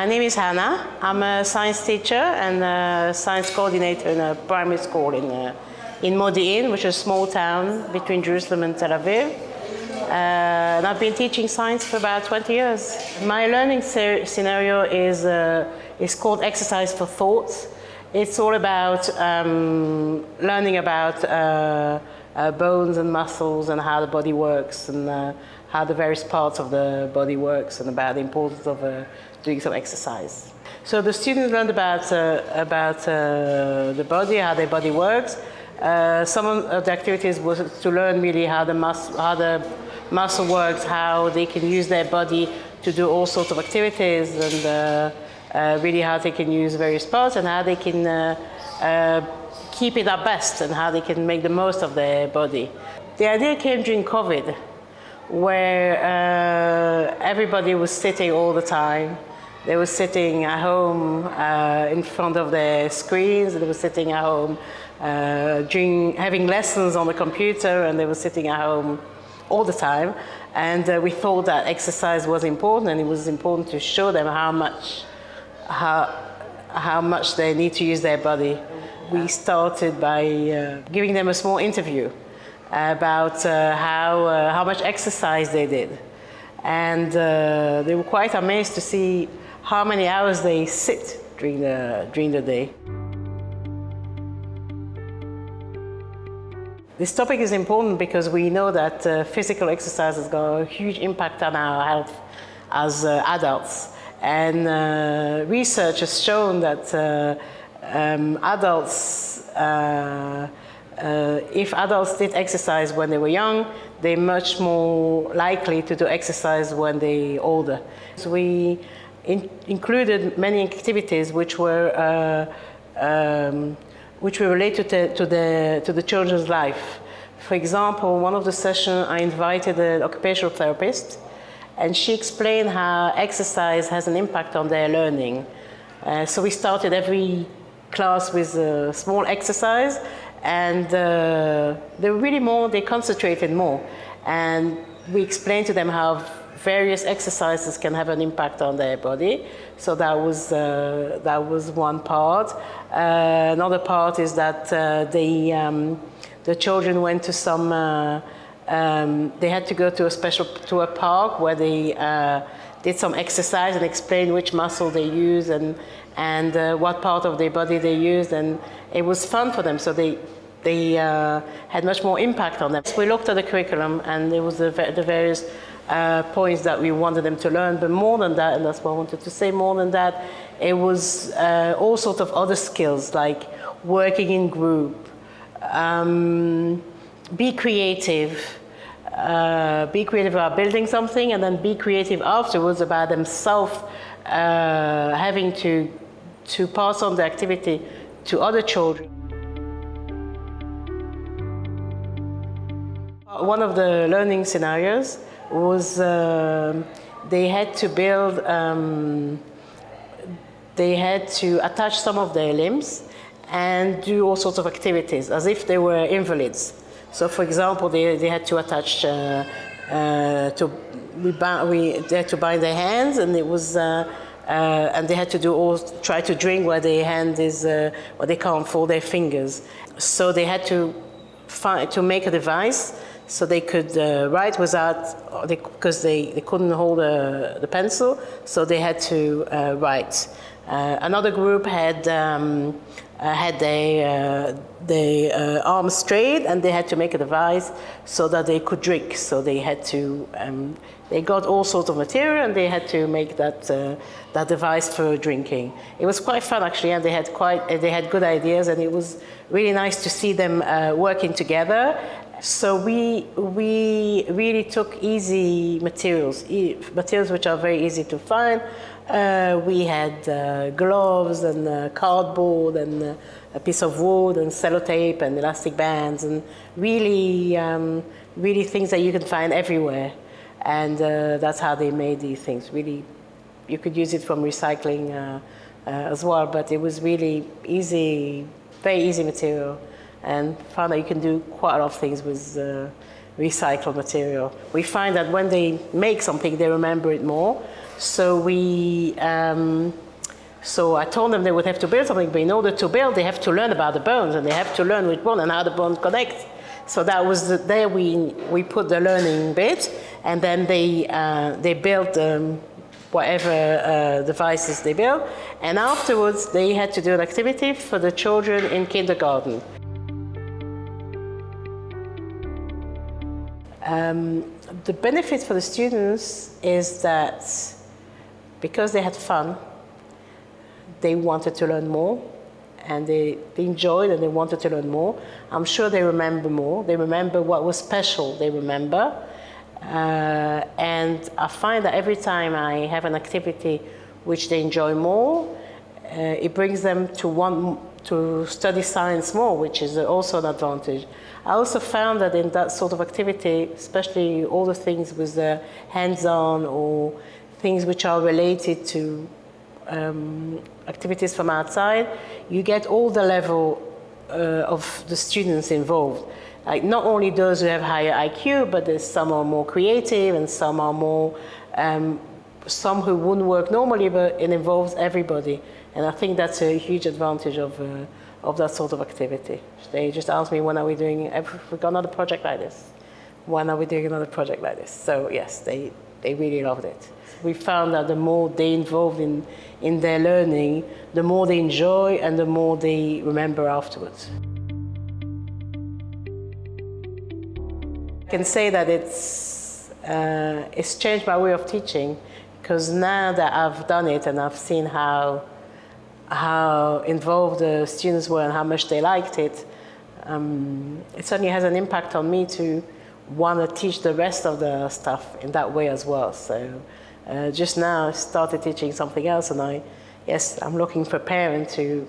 My name is Hannah. I'm a science teacher and a science coordinator in a primary school in, uh, in Modi'in, which is a small town between Jerusalem and Tel Aviv. Uh, and I've been teaching science for about 20 years. My learning scenario is, uh, is called Exercise for Thought. It's all about um, learning about uh, uh, bones and muscles and how the body works and uh, how the various parts of the body works and about the importance of uh, doing some exercise. So the students learned about, uh, about uh, the body, how their body works. Uh, some of the activities was to learn really how the, mus how the muscle works, how they can use their body to do all sorts of activities and uh, uh, really how they can use various parts and how they can keep it at best and how they can make the most of their body. The idea came during COVID where uh, everybody was sitting all the time. They were sitting at home uh, in front of their screens, they were sitting at home uh, having lessons on the computer and they were sitting at home all the time. And uh, we thought that exercise was important and it was important to show them how much, how, how much they need to use their body. We started by uh, giving them a small interview about uh, how, uh, how much exercise they did. And uh, they were quite amazed to see how many hours they sit during the, during the day. This topic is important because we know that uh, physical exercise has got a huge impact on our health as uh, adults. And uh, research has shown that um, adults uh, if adults did exercise when they were young, they're much more likely to do exercise when they're older. So we in included many activities which were uh, um, which were related to, to, the to the children's life. For example, one of the sessions I invited an occupational therapist, and she explained how exercise has an impact on their learning. Uh, so we started every class with a small exercise and uh, they were really more, they concentrated more. And we explained to them how various exercises can have an impact on their body. So that was, uh, that was one part. Uh, another part is that uh, they, um, the children went to some, uh, um, they had to go to a special, to a park where they uh, did some exercise and explained which muscle they use and, and uh, what part of their body they used and it was fun for them so they they uh, had much more impact on them. So we looked at the curriculum and it was the, the various uh, points that we wanted them to learn but more than that and that's what I wanted to say more than that it was uh, all sorts of other skills like working in group um, be creative uh, be creative about building something and then be creative afterwards about themselves uh, having to, to pass on the activity to other children. One of the learning scenarios was uh, they had to build, um, they had to attach some of their limbs and do all sorts of activities as if they were invalids. So for example, they, they had to attach, uh, uh, to, we, we, they had to bind their hands and it was, uh, uh, and they had to do all, try to drink where their hand is, uh, where they can't fold their fingers. So they had to find, to make a device so they could uh, write without, because they, they, they couldn't hold a, the pencil, so they had to uh, write. Uh, another group had um, uh, had their, uh, their uh, arms straight and they had to make a device so that they could drink. So they had to, um, they got all sorts of material and they had to make that, uh, that device for drinking. It was quite fun actually and they had quite, they had good ideas and it was really nice to see them uh, working together. So we, we really took easy materials, e materials which are very easy to find, uh, we had uh, gloves and uh, cardboard and uh, a piece of wood and sellotape and elastic bands and really, um, really things that you can find everywhere. And uh, that's how they made these things. Really, you could use it from recycling uh, as well, but it was really easy, very easy material and found that you can do quite a lot of things with, recycled material. We find that when they make something, they remember it more. So we, um, so I told them they would have to build something, but in order to build, they have to learn about the bones, and they have to learn which bone and how the bones connect. So that was the, there we we put the learning bit, and then they uh, they built um, whatever uh, devices they built, and afterwards they had to do an activity for the children in kindergarten. Um, the benefit for the students is that because they had fun, they wanted to learn more and they, they enjoyed and they wanted to learn more. I'm sure they remember more. They remember what was special, they remember. Uh, and I find that every time I have an activity which they enjoy more, uh, it brings them to want to study science more, which is also an advantage. I also found that in that sort of activity, especially all the things with the hands-on or things which are related to um, activities from outside, you get all the level uh, of the students involved. Like not only those who have higher IQ, but there's some are more creative and some are more, um, some who wouldn't work normally, but it involves everybody. And I think that's a huge advantage of, uh, of that sort of activity. They just ask me, when are we doing, we got another project like this? When are we doing another project like this? So yes, they, they really loved it. We found that the more they involved in, in their learning, the more they enjoy and the more they remember afterwards. I can say that it's, uh, it's changed my way of teaching because now that I've done it and I've seen how how involved the students were and how much they liked it, um, it certainly has an impact on me to want to teach the rest of the stuff in that way as well. So uh, just now I started teaching something else and I, yes, I'm looking for parents who,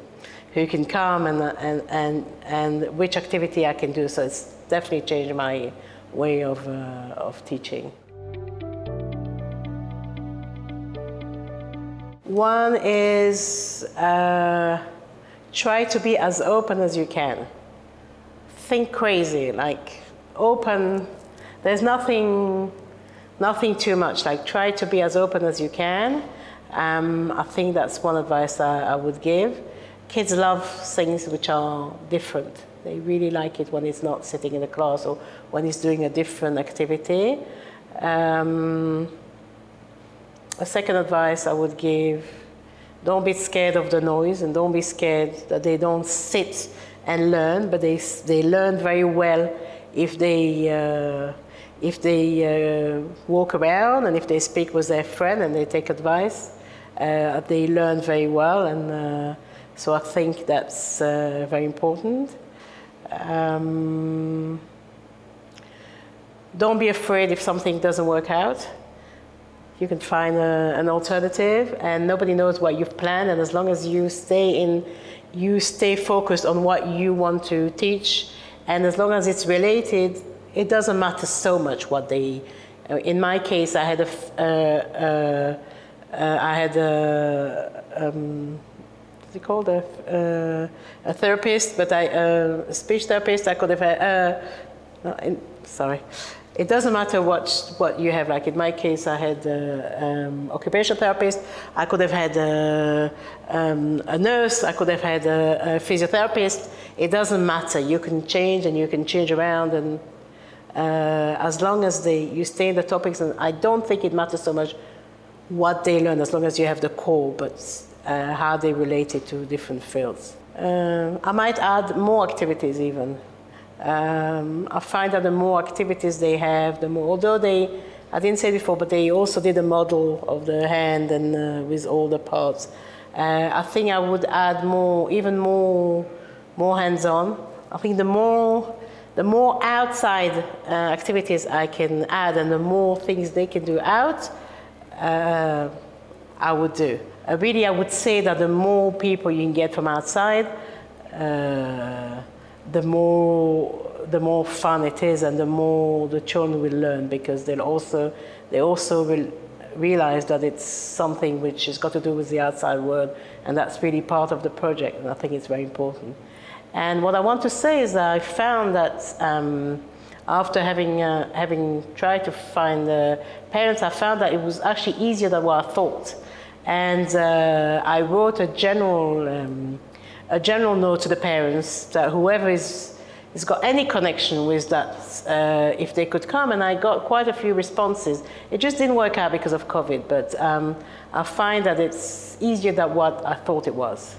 who can come and, and, and, and which activity I can do. So it's definitely changed my way of, uh, of teaching. One is uh, try to be as open as you can. Think crazy, like open. There's nothing, nothing too much. Like try to be as open as you can. Um, I think that's one advice I, I would give. Kids love things which are different. They really like it when it's not sitting in a class or when it's doing a different activity. Um, a second advice I would give, don't be scared of the noise and don't be scared that they don't sit and learn, but they, they learn very well if they, uh, if they uh, walk around and if they speak with their friend and they take advice, uh, they learn very well. And uh, so I think that's uh, very important. Um, don't be afraid if something doesn't work out you can find a, an alternative and nobody knows what you've planned and as long as you stay in you stay focused on what you want to teach and as long as it's related it doesn't matter so much what they uh, in my case I had a uh, uh, uh, I had a um, what's it called a, uh, a therapist but I uh, a speech therapist I could have had no, in, sorry it doesn't matter what, what you have. Like in my case, I had an um, occupational therapist. I could have had a, um, a nurse. I could have had a, a, physiotherapist. It doesn't matter. You can change and you can change around. And uh, as long as they, you stay in the topics, and I don't think it matters so much what they learn, as long as you have the core, but uh, how they relate it to different fields. Uh, I might add more activities even. Um, I find that the more activities they have, the more, although they, I didn't say before, but they also did a model of the hand and uh, with all the parts. Uh, I think I would add more, even more, more hands-on. I think the more, the more outside uh, activities I can add and the more things they can do out, uh, I would do. Uh, really, I would say that the more people you can get from outside, uh, the more the more fun it is and the more the children will learn because they'll also they also will realize that it's something which has got to do with the outside world and that's really part of the project and I think it's very important. And what I want to say is that I found that um, after having, uh, having tried to find uh, parents, I found that it was actually easier than what I thought. And uh, I wrote a general, um, a general note to the parents that whoever is, has got any connection with that, uh, if they could come, and I got quite a few responses. It just didn't work out because of COVID, but um, I find that it's easier than what I thought it was.